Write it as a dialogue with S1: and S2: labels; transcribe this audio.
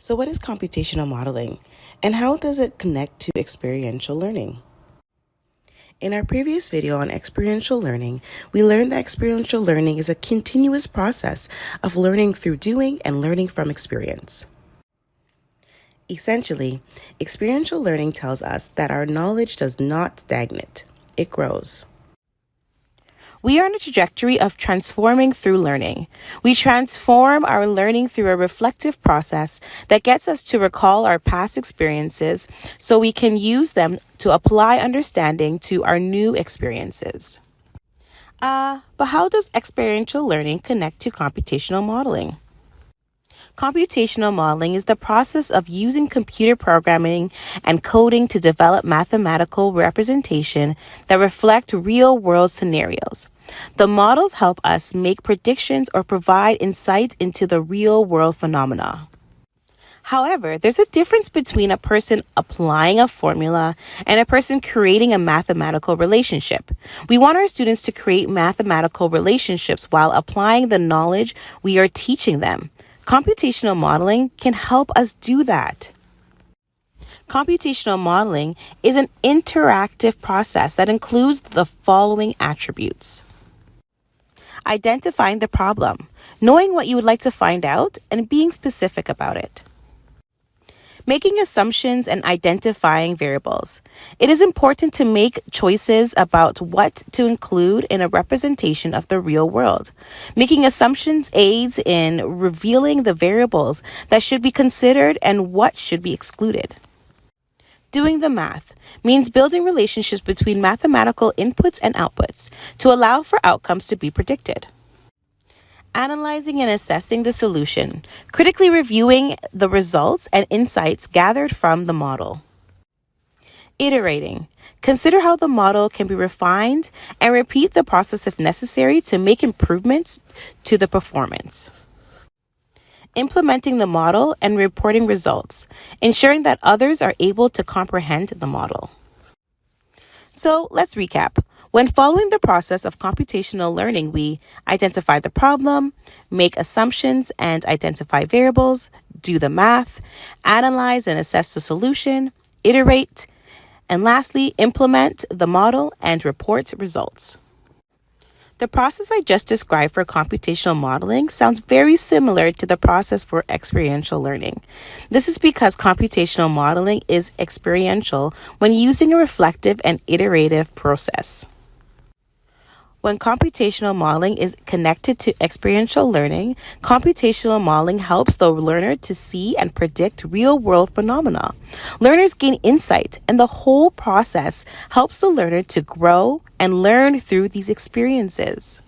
S1: So, what is computational modeling and how does it connect to experiential learning? In our previous video on experiential learning, we learned that experiential learning is a continuous process of learning through doing and learning from experience. Essentially, experiential learning tells us that our knowledge does not stagnate, it grows.
S2: We are on a trajectory of transforming through learning. We transform our learning through a reflective process that gets us to recall our past experiences so we can use them to apply understanding to our new experiences. Uh, but how does experiential learning connect to computational modeling? Computational modeling is the process of using computer programming and coding to develop mathematical representation that reflect real world scenarios. The models help us make predictions or provide insight into the real world phenomena. However, there's a difference between a person applying a formula and a person creating a mathematical relationship. We want our students to create mathematical relationships while applying the knowledge we are teaching them. Computational modeling can help us do that. Computational modeling is an interactive process that includes the following attributes identifying the problem, knowing what you would like to find out, and being specific about it making assumptions and identifying variables. It is important to make choices about what to include in a representation of the real world. Making assumptions aids in revealing the variables that should be considered and what should be excluded. Doing the math means building relationships between mathematical inputs and outputs to allow for outcomes to be predicted analyzing and assessing the solution, critically reviewing the results and insights gathered from the model. Iterating. Consider how the model can be refined and repeat the process if necessary to make improvements to the performance. Implementing the model and reporting results, ensuring that others are able to comprehend the model. So let's recap. When following the process of computational learning, we identify the problem, make assumptions and identify variables, do the math, analyze and assess the solution, iterate, and lastly, implement the model and report results. The process I just described for computational modeling sounds very similar to the process for experiential learning. This is because computational modeling is experiential when using a reflective and iterative process. When computational modeling is connected to experiential learning, computational modeling helps the learner to see and predict real world phenomena. Learners gain insight, and the whole process helps the learner to grow and learn through these experiences.